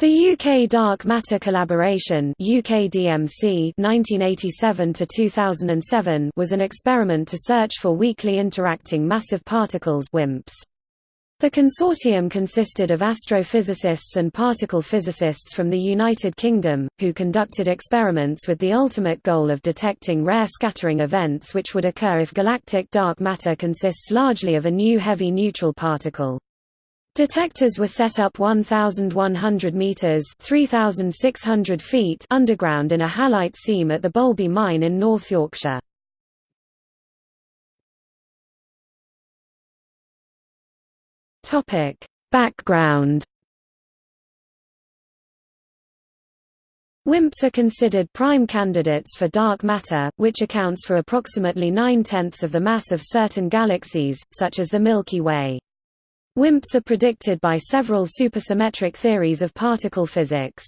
The UK Dark Matter Collaboration UKDMC 1987 to 2007 was an experiment to search for weakly interacting massive particles WIMPs. The consortium consisted of astrophysicists and particle physicists from the United Kingdom, who conducted experiments with the ultimate goal of detecting rare scattering events which would occur if galactic dark matter consists largely of a new heavy neutral particle. Detectors were set up 1,100 metres 3,600 feet underground in a halite seam at the Boulby mine in North Yorkshire. Topic: Background WIMPs are considered prime candidates for dark matter, which accounts for approximately nine-tenths of the mass of certain galaxies, such as the Milky Way. WIMPs are predicted by several supersymmetric theories of particle physics.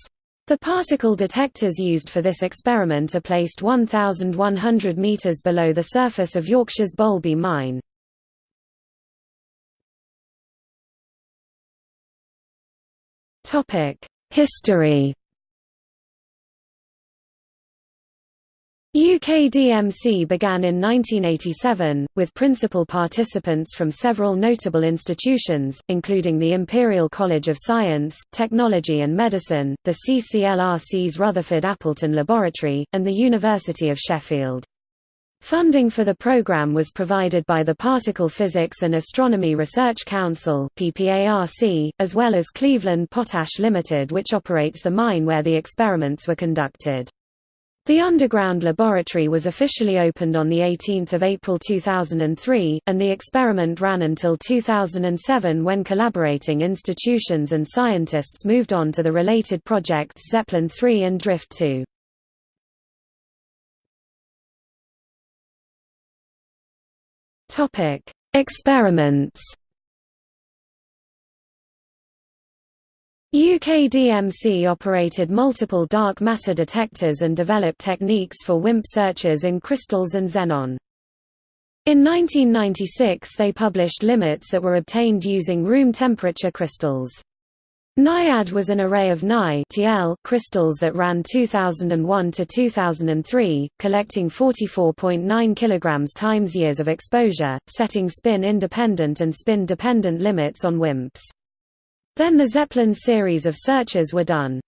The particle detectors used for this experiment are placed 1,100 meters below the surface of Yorkshire's Boulby mine. History UKDMC began in 1987, with principal participants from several notable institutions, including the Imperial College of Science, Technology and Medicine, the CCLRC's Rutherford Appleton Laboratory, and the University of Sheffield. Funding for the program was provided by the Particle Physics and Astronomy Research Council as well as Cleveland Potash Limited which operates the mine where the experiments were conducted. The underground laboratory was officially opened on 18 April 2003, and the experiment ran until 2007 when collaborating institutions and scientists moved on to the related projects ZEPLIN 3 and Drift 2. Experiments UKDMC operated multiple dark matter detectors and developed techniques for WIMP searches in crystals and xenon. In 1996 they published limits that were obtained using room temperature crystals. NaIAD was an array of Ni crystals that ran 2001 to 2003, collecting 44.9 kg times years of exposure, setting spin-independent and spin-dependent limits on WIMPs. Then the ZEPLIN series of searches were done.